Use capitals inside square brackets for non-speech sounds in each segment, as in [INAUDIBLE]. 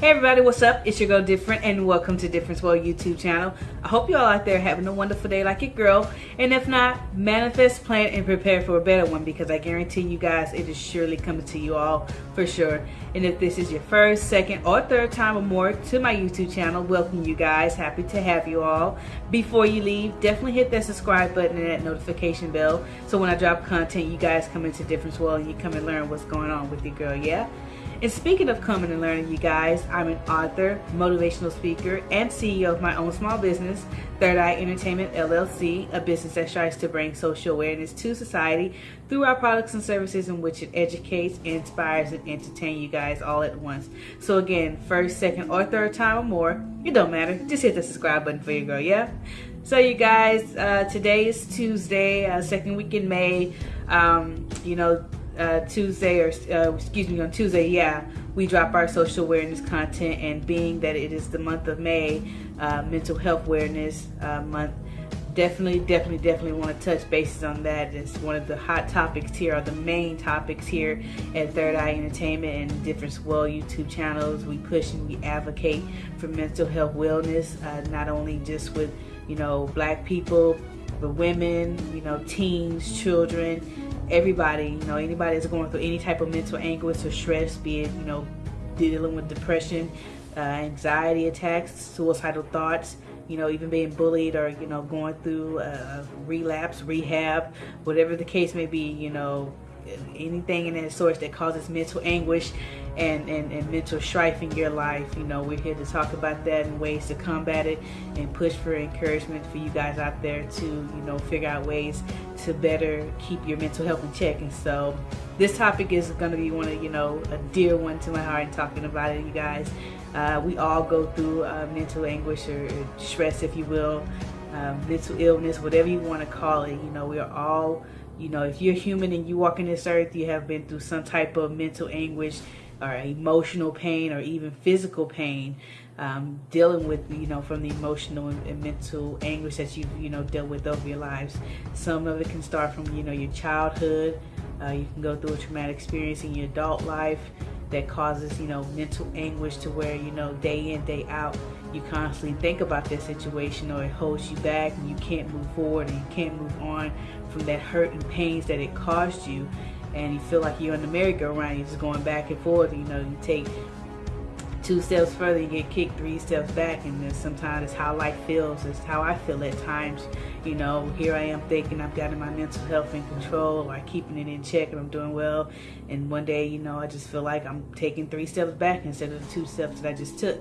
Hey everybody, what's up? It's your girl Different and welcome to Difference World YouTube channel. I hope you all out there having a wonderful day like your girl. And if not, manifest, plan, and prepare for a better one because I guarantee you guys it is surely coming to you all for sure. And if this is your first, second, or third time or more to my YouTube channel, welcome you guys. Happy to have you all. Before you leave, definitely hit that subscribe button and that notification bell so when I drop content, you guys come into Difference World and you come and learn what's going on with your girl, yeah? And speaking of coming and learning, you guys, I'm an author, motivational speaker, and CEO of my own small business, Third Eye Entertainment LLC, a business that strives to bring social awareness to society through our products and services in which it educates, inspires, and entertains you guys all at once. So again, first, second, or third time or more, it don't matter. Just hit the subscribe button for your girl, yeah? So you guys, uh, today is Tuesday, uh, second week in May. Um, you know, uh, Tuesday, or uh, excuse me, on Tuesday, yeah, we drop our social awareness content. And being that it is the month of May, uh, Mental Health Awareness uh, Month, definitely, definitely, definitely want to touch bases on that. It's one of the hot topics here, or the main topics here at Third Eye Entertainment and Difference World YouTube channels. We push and we advocate for mental health wellness, uh, not only just with you know black people, but women, you know, teens, children everybody, you know, anybody that's going through any type of mental anguish or stress, be it, you know, dealing with depression, uh, anxiety attacks, suicidal thoughts, you know, even being bullied or, you know, going through uh, relapse, rehab, whatever the case may be, you know, anything in that source that causes mental anguish and, and, and mental strife in your life. You know, we're here to talk about that and ways to combat it and push for encouragement for you guys out there to, you know, figure out ways to better keep your mental health in check. And so this topic is going to be one of, you know, a dear one to my heart talking about it, you guys. Uh, we all go through uh, mental anguish or, or, stress, if you will, um, mental illness, whatever you want to call it. You know, we are all you know, if you're human and you walk in this earth, you have been through some type of mental anguish or emotional pain or even physical pain. Um, dealing with, you know, from the emotional and, mental anguish that you've, you know, dealt with over your lives. Some of it can start from, you know, your childhood. Uh, you can go through a traumatic experience in your adult life that causes, you know, mental anguish to where, you know, day in, day out, you constantly think about that situation or it holds you back and you can't move forward and you can't move on from that hurt and pains that it caused you and you feel like you're in the merry-go-round you're just going back and forth you know you take two steps further you get kicked three steps back and then sometimes it's how life feels it's how I feel at times you know here I am thinking I've gotten my mental health in control or keeping it in check and I'm doing well and one day you know I just feel like I'm taking three steps back instead of the two steps that I just took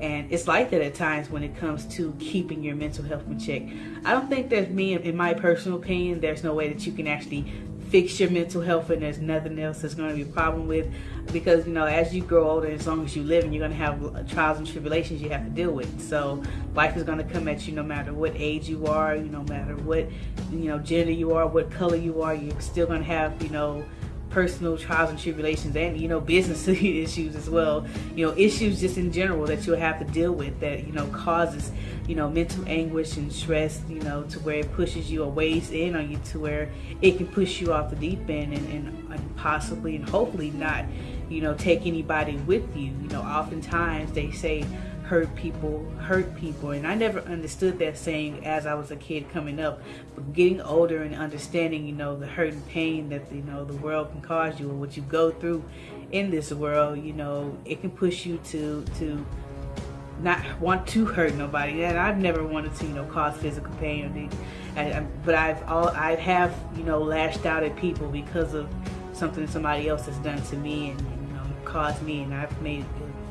and it's like that at times when it comes to keeping your mental health in check. I don't think there's me, in my personal opinion, there's no way that you can actually fix your mental health and there's nothing else that's going to be a problem with because you know as you grow older as long as you live and you're going to have trials and tribulations you have to deal with. So life is going to come at you no matter what age you are you no matter what you know gender you are what color you are you're still going to have you know personal trials and tribulations and you know business [LAUGHS] issues as well. You know issues just in general that you'll have to deal with that you know causes you know mental anguish and stress you know to where it pushes you a ways in on you to where it can push you off the deep end and, and, and possibly and hopefully not you know take anybody with you. You know oftentimes they say hurt people hurt people. And I never understood that saying as I was a kid coming up but getting older and understanding you know the hurt and pain that you know the world can cause you or what you go through in this world you know it can push you to to not want to hurt nobody. And I've never wanted to you know cause physical pain or anything. Um, but I've all I have you know lashed out at people because of something somebody else has done to me and you know caused me. And I've made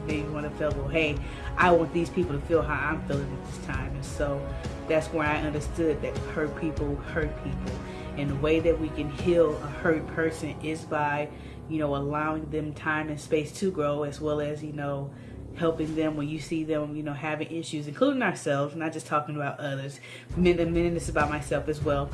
they want to feel, well, hey, I want these people to feel how I'm feeling at this time. And so that's where I understood that hurt people hurt people. And the way that we can heal a hurt person is by, you know, allowing them time and space to grow as well as, you know, helping them when you see them, you know, having issues, including ourselves, not just talking about others. Minute, minute, this about myself as well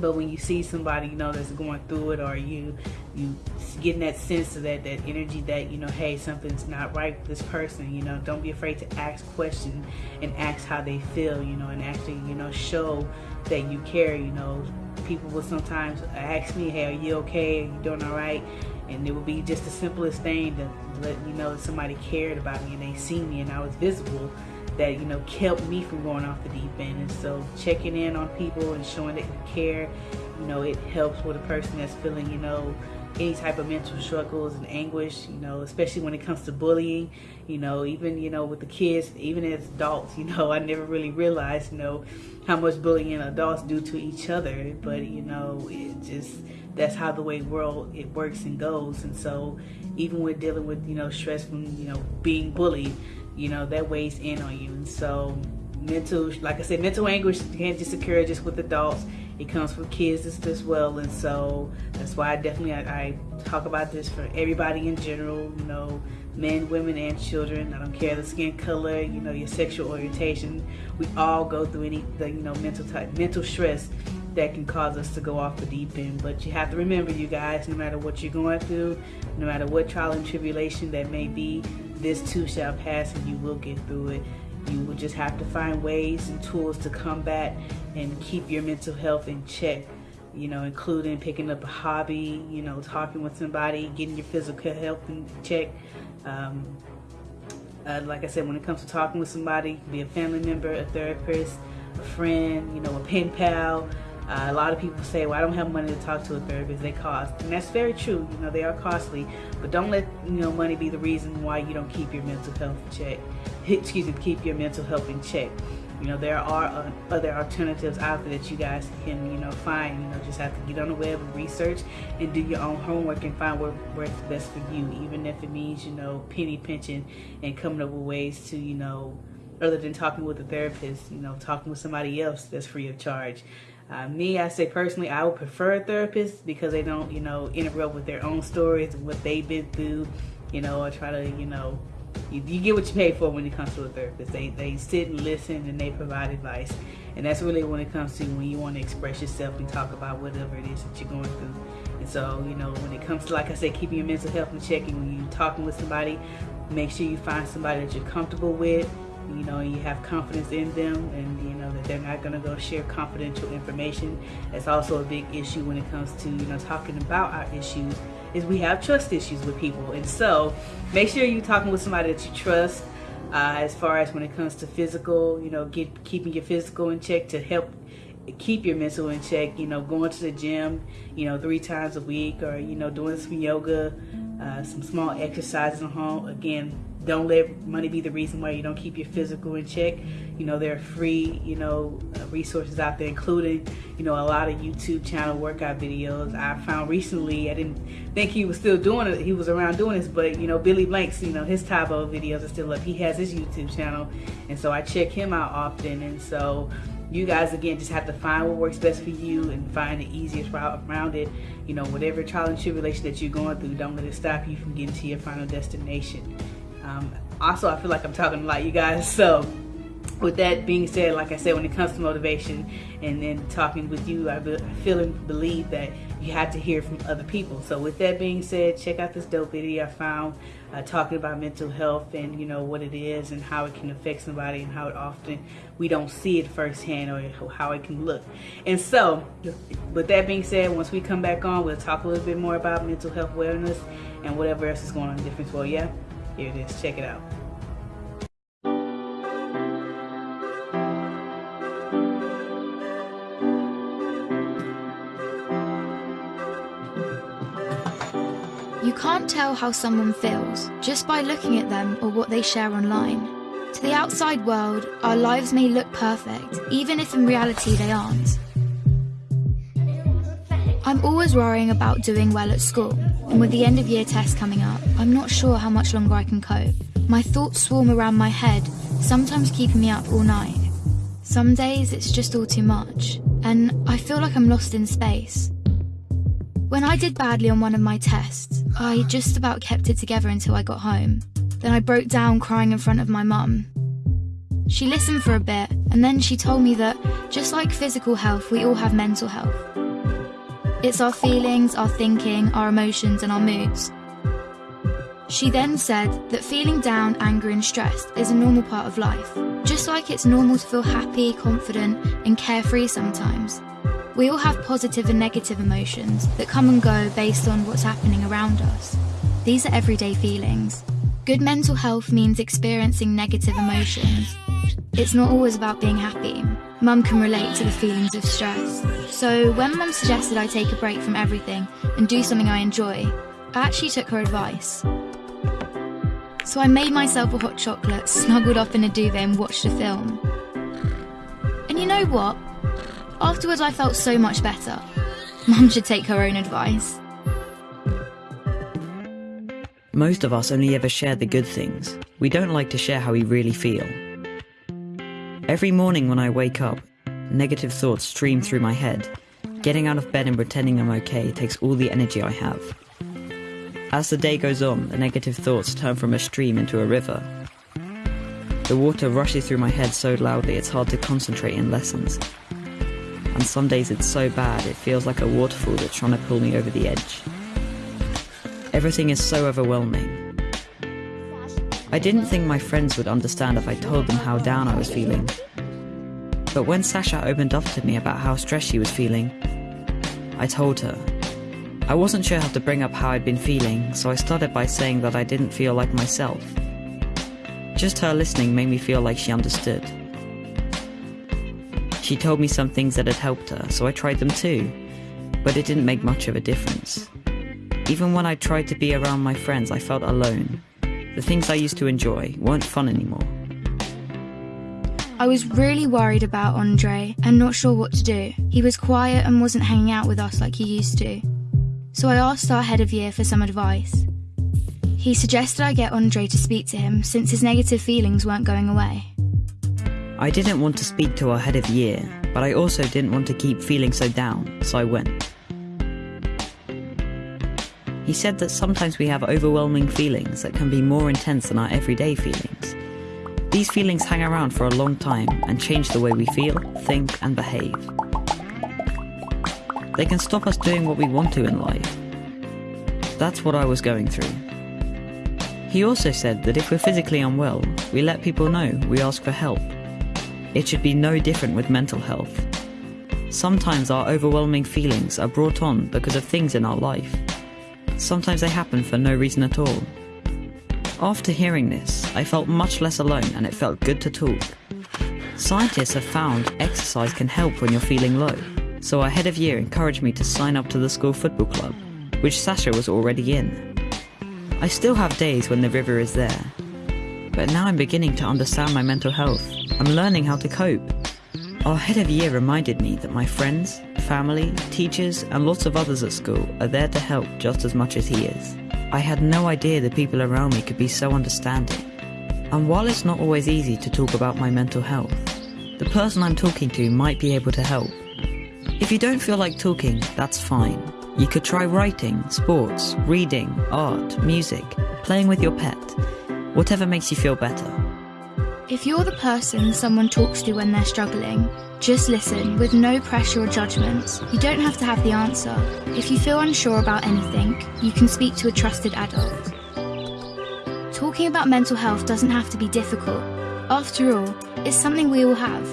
but when you see somebody you know that's going through it or you you getting that sense of that that energy that you know hey something's not right with this person you know don't be afraid to ask questions and ask how they feel you know and actually you know show that you care you know people will sometimes ask me, hey, are you okay? Are you doing all right? And it would be just the simplest thing to let you know that somebody cared about me and they see me and I was visible that, you know, kept me from going off the deep end. And so checking in on people and showing that you care, you know, it helps with a person that's feeling, you know, any type of mental struggles and anguish, you know, especially when it comes to bullying, you know, even, you know, with the kids, even as adults, you know, I never really realized, you know, how much bullying adults do to each other, but, you know, it just, that's how the way world it works and goes. And so even with dealing with, you know, stress from, you know, being bullied, you know, that weighs in on you. And so mental, like I said, mental anguish can't just occur just with adults. It comes from kids as, well. And so that's why I definitely I, I, talk about this for everybody in general you know men women and children. I don't care the skin color you know your sexual orientation. We all go through any the you know mental type mental stress that can cause us to go off the deep end but you have to remember you guys no matter what you're going through no matter what trial and tribulation that may be this too shall pass and you will get through it you will just have to find ways and tools to combat and keep your mental health in check you know, including picking up a hobby, you know, talking with somebody, getting your physical health in check. Um, uh, like I said, when it comes to talking with somebody, be a family member, a therapist, a friend, you know, a pen pal. Uh, a lot of people say, well, I don't have money to talk to a therapist, they cost. And that's very true, you know, they are costly. But don't let, you know, money be the reason why you don't keep your mental health check. [LAUGHS] Excuse me, keep your mental health in check. You know, there are uh, other alternatives out there that you guys can, you know, find. You know, just have to get on the web and research and do your own homework and find what works best for you, even if it means, you know, penny pinching and coming up with ways to, you know, other than talking with a therapist, you know, talking with somebody else that's free of charge. Uh, me, I say personally, I would prefer a therapist because they don't, you know, interrupt with their own stories what they've been through, you know, or try to, you know, you, you, get what you pay for when it comes to a therapist. They, they sit and listen and they provide advice. And that's really when it comes to when you want to express yourself and talk about whatever it is that you're going through. And so, you know, when it comes to, like I said, keeping your mental health in check and when you're talking with somebody, make sure you find somebody that you're comfortable with, you know, you have confidence in them and, you know, that they're not going to go share confidential information. That's also a big issue when it comes to, you know, talking about our issues is we have trust issues with people. And so make sure you're talking with somebody that you trust uh, as far as when it comes to physical, you know, get, keeping your physical in check to help keep your mental in check, you know, going to the gym, you know, three times a week or, you know, doing some yoga, uh, some small exercises at home. Again, don't let money be the reason why you don't keep your physical in check. You know, there are free, you know, uh, resources out there, including, you know, a lot of YouTube channel workout videos. I found recently, I didn't think he was still doing it, he was around doing this, but, you know, Billy Blanks, you know, his Tae Bo videos are still up. He has his YouTube channel, and so I check him out often, and so you guys again just have to find what works best for you and find the easiest route around it you know whatever trial and tribulation that you're going through don't let it stop you from getting to your final destination um, also, I feel like I'm talking a lot, you guys. So, with that being said, like I said, when it comes to motivation and then talking with you, I feel and believe that you have to hear from other people. So, with that being said, check out this dope video I found uh, talking about mental health and you know what it is and how it can affect somebody and how it often we don't see it firsthand or how it can look. And so, with that being said, once we come back on, we'll talk a little bit more about mental health wellness and whatever else is going on in the difference. Well, yeah. Here it is. Check it out. You can't tell how someone feels just by looking at them or what they share online. To the outside world, our lives may look perfect, even if in reality they aren't. I'm always worrying about doing well at school, and with the end of year test coming up, I'm not sure how much longer I can cope. My thoughts swarm around my head, sometimes keeping me up all night. Some days it's just all too much, and I feel like I'm lost in space. When I did badly on one of my tests, I just about kept it together until I got home. Then I broke down crying in front of my mum. She listened for a bit, and then she told me that, just like physical health, we all have mental health. It's our feelings, our thinking, our emotions, and our moods. She then said that feeling down, angry, and stressed is a normal part of life, just like it's normal to feel happy, confident, and carefree sometimes. We all have positive and negative emotions that come and go based on what's happening around us. These are everyday feelings. Good mental health means experiencing negative emotions. It's not always about being happy. Mum can relate to the feelings of stress. So when Mum suggested I take a break from everything and do something I enjoy, I actually took her advice. So I made myself a hot chocolate, snuggled up in a duvet and watched a film. And you know what? Afterwards I felt so much better. Mum should take her own advice. Most of us only ever share the good things. We don't like to share how we really feel. Every morning when I wake up, negative thoughts stream through my head. Getting out of bed and pretending I'm okay takes all the energy I have. As the day goes on, the negative thoughts turn from a stream into a river. The water rushes through my head so loudly it's hard to concentrate in lessons. And some days it's so bad it feels like a waterfall that's trying to pull me over the edge. Everything is so overwhelming. I didn't think my friends would understand if I told them how down I was feeling. But when Sasha opened up to me about how stressed she was feeling, I told her. I wasn't sure how to bring up how I'd been feeling, so I started by saying that I didn't feel like myself. Just her listening made me feel like she understood. She told me some things that had helped her, so I tried them too, but it didn't make much of a difference. Even when I tried to be around my friends, I felt alone. The things I used to enjoy weren't fun anymore. I was really worried about Andre and not sure what to do. He was quiet and wasn't hanging out with us like he used to. So I asked our head of year for some advice. He suggested I get Andre to speak to him since his negative feelings weren't going away. I didn't want to speak to our head of year, but I also didn't want to keep feeling so down, so I went. He said that sometimes we have overwhelming feelings that can be more intense than our everyday feelings. These feelings hang around for a long time and change the way we feel, think, and behave. They can stop us doing what we want to in life. That's what I was going through. He also said that if we're physically unwell, we let people know, we ask for help. It should be no different with mental health. Sometimes our overwhelming feelings are brought on because of things in our life. Sometimes they happen for no reason at all. After hearing this, I felt much less alone and it felt good to talk. Scientists have found exercise can help when you're feeling low, so our head of year encouraged me to sign up to the school football club, which Sasha was already in. I still have days when the river is there, but now I'm beginning to understand my mental health. I'm learning how to cope. Our head of year reminded me that my friends, family, teachers, and lots of others at school are there to help just as much as he is. I had no idea the people around me could be so understanding. And while it's not always easy to talk about my mental health, the person I'm talking to might be able to help. If you don't feel like talking, that's fine. You could try writing, sports, reading, art, music, playing with your pet, whatever makes you feel better. If you're the person someone talks to when they're struggling, just listen with no pressure or judgments. You don't have to have the answer. If you feel unsure about anything, you can speak to a trusted adult. Talking about mental health doesn't have to be difficult. After all, it's something we all have.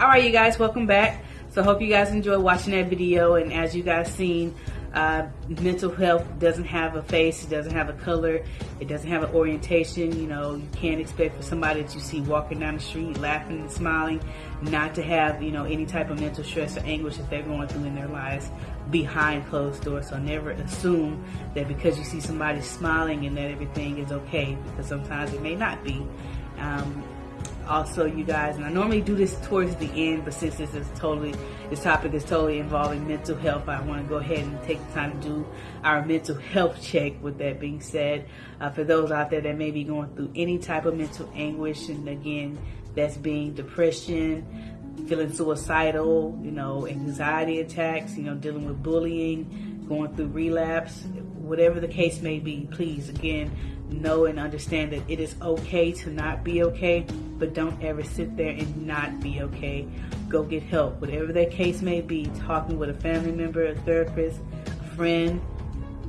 All right you guys welcome back so hope you guys enjoyed watching that video and as you guys seen uh, mental health doesn't have a face it doesn't have a color it doesn't have an orientation you know you can't expect for somebody that you see walking down the street laughing and smiling not to have you know any type of mental stress or anguish that they're going through in their lives behind closed doors. So never assume that because you see somebody smiling and that everything is okay, because sometimes it may not be. Um, also, you guys, and I normally do this towards the end, but since this is totally, this topic is totally involving mental health, I want to go ahead and take the time to do our mental health check. With that being said, uh, for those out there that may be going through any type of mental anguish, and again, that's being depression, feeling suicidal, you know, anxiety attacks, you know, dealing with bullying, going through relapse, whatever the case may be, please, again, know and understand that it is okay to not be okay, but don't ever sit there and not be okay. Go get help, whatever that case may be, talking with a family member, a therapist, a friend,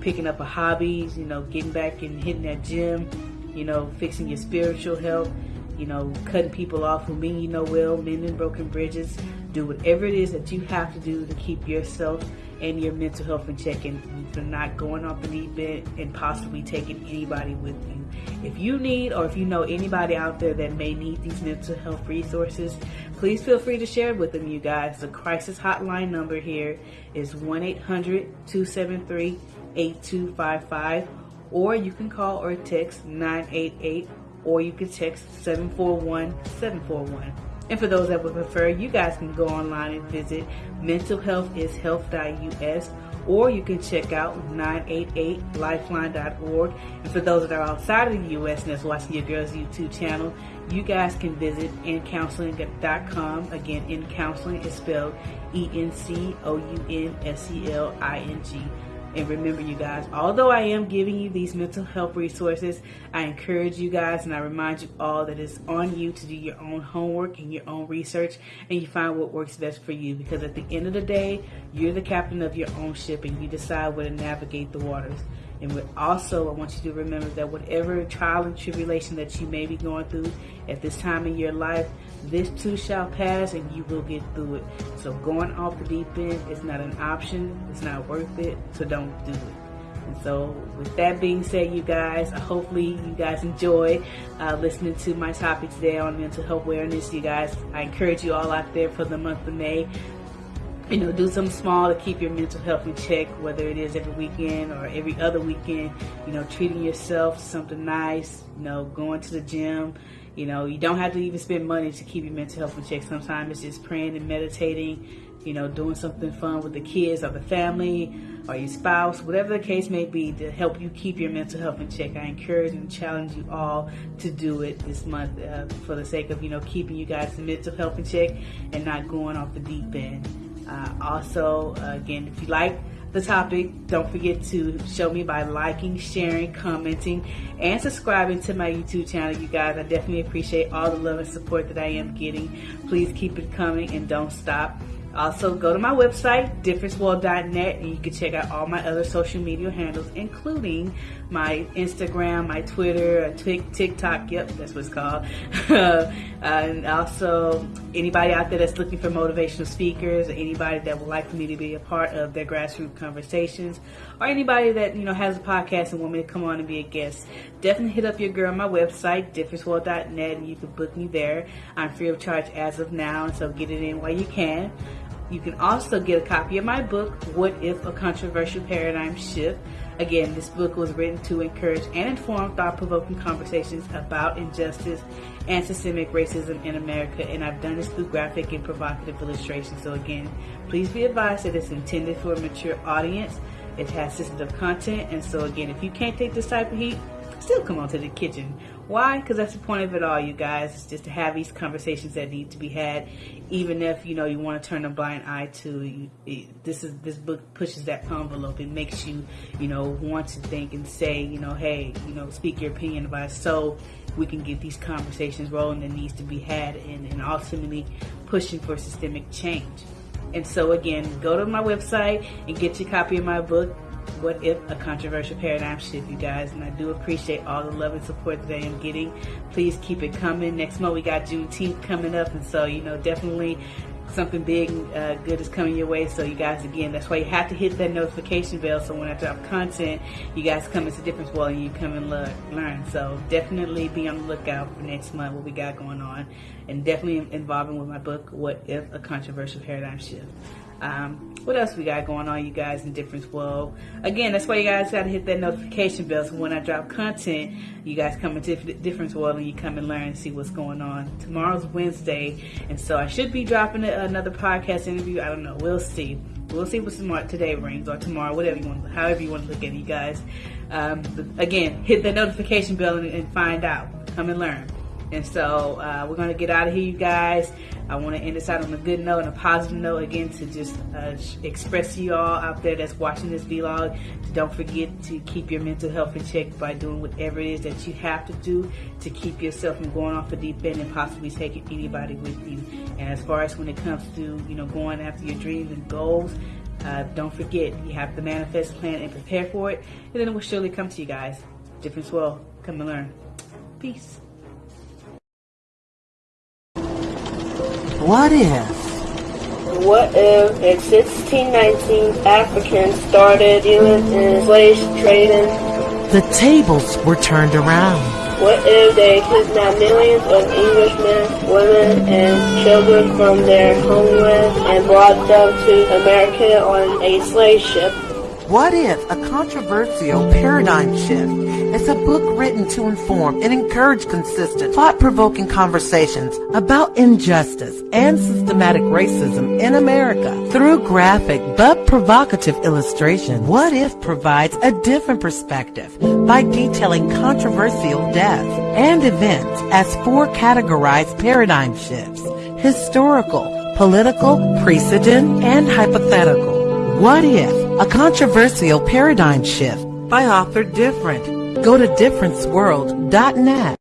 picking up a hobby, you know, getting back and hitting that gym, you know, fixing your spiritual health you know, cutting people off who mean you know well, mending broken bridges. Do whatever it is that you have to do to keep yourself and your mental health in check and for not going off the deep end and possibly taking anybody with you. If you need or if you know anybody out there that may need these mental health resources, please feel free to share with them, you guys. The crisis hotline number here is 1 800 273 8255, or you can call or text 988 or you can text 741-741. And for those that would prefer, you guys can go online and visit mentalhealthishealth.us or you can check out 988lifeline.org. And for those that are outside of the U.S. and that's watching your girl's YouTube channel, you guys can visit encounseling.com. Again, in counseling is spelled E-N-C-O-U-N-S-E-L-I-N-G. And remember, you guys, although I am giving you these mental health resources, I encourage you guys and I remind you all that it's on you to do your own homework and your own research and you find what works best for you. Because at the end of the day, you're the captain of your own ship and you decide where to navigate the waters. And also, I want you to remember that whatever trial and tribulation that you may be going through at this time in your life, this too shall pass and you will get through it. So going off the deep end is not an option. It's not worth it. So don't do it. And so with that being said, you guys, I hopefully you guys enjoy uh, listening to my topic today on mental health awareness. You guys, I encourage you all out there for the month of May you know, do something small to keep your mental health in check, whether it is every weekend or every other weekend, you know, treating yourself something nice, you know, going to the gym, you know, you don't have to even spend money to keep your mental health in check. Sometimes it's just praying and meditating, you know, doing something fun with the kids or the family or your spouse, whatever the case may be, to help you keep your mental health in check. I encourage and challenge you all to do it this month uh, for the sake of, you know, keeping you guys' mental health in check and not going off the deep end. Uh, also, uh, again, if you like the topic, don't forget to show me by liking, sharing, commenting, and subscribing to my YouTube channel. You guys, I definitely appreciate all the love and support that I am getting. Please keep it coming and don't stop. Also, go to my website, differenceworld.net, and you can check out all my other social media handles, including my Instagram, my Twitter, uh, TikTok. Yep, that's what it's called. [LAUGHS] uh, and also, anybody out there that's looking for motivational speakers, or anybody that would like for me to be a part of their grassroots conversations, or anybody that you know has a podcast and want me to come on and be a guest, definitely hit up your girl on my website, differenceworld.net, and you can book me there. I'm free of charge as of now, so get it in while you can. You can also get a copy of my book, What If a Controversial Paradigm Shift? Again, this book was written to encourage and inform thought provoking conversations about injustice and systemic racism in America, and I've done this through graphic and provocative illustrations. So, again, please be advised that it's intended for a mature audience. It has sensitive content, and so, again, if you can't take this type of heat, still come on to the kitchen. Why? Because that's the point of it all, you guys. It's just to have these conversations that need to be had, even if you know you want to turn a blind eye to. You, it, this is this book pushes that envelope. It makes you, you know, want to think and say, you know, hey, you know, speak your opinion about it, so we can get these conversations rolling that needs to be had, and, and ultimately pushing for systemic change. And so again, go to my website and get your copy of my book what if a controversial paradigm shift, you guys? And I do appreciate all the love and support that I am getting. Please keep it coming. Next month we got Juneteenth coming up, and so you know definitely something big uh, good is coming your way. So you guys, again, that's why you have to hit that notification bell. So when I drop content, you guys come into Difference World and you come and look, learn. So definitely be on the lookout for next month what we got going on, and definitely involving with my book, What If a Controversial Paradigm Shift. Um, what else we got going on, you guys, in Difference World? Again, that's why you guys got to hit that notification bell so when I drop content, you guys come into Difference World and you come and learn and see what's going on. Tomorrow's Wednesday, and so I should be dropping another podcast interview. I don't know. We'll see. We'll see what tomorrow, today brings or tomorrow, whatever you want, however you want to look at it, you guys. Um, again, hit the notification bell and, and find out. Come and learn. And so uh, we're going to get out of here, you guys. I want to end this out on a good note and a positive note again to just uh, express to you all out there that's watching this vlog. Don't forget to keep your mental health in check by doing whatever it is that you have to do to keep yourself from going off the deep end and possibly taking anybody with you. And as far as when it comes to you know going after your dreams and goals, uh, don't forget you have to manifest, plan, and prepare for it, and then it will surely come to you guys. Difference world. Come and learn. Peace. What if? What if in 1619 Africans started dealing in slave trading? The tables were turned around. What if they kidnapped millions of Englishmen, women, and children from their homeland and brought them to America on a slave ship? What if a controversial paradigm shift is a book written to inform and encourage consistent, thought-provoking conversations about injustice and systematic racism in America through graphic but provocative illustration? What if provides a different perspective by detailing controversial deaths and events as four categorized paradigm shifts, historical, political, precedent, and hypothetical. What if a controversial paradigm shift by author Different. Go to differenceworld.net.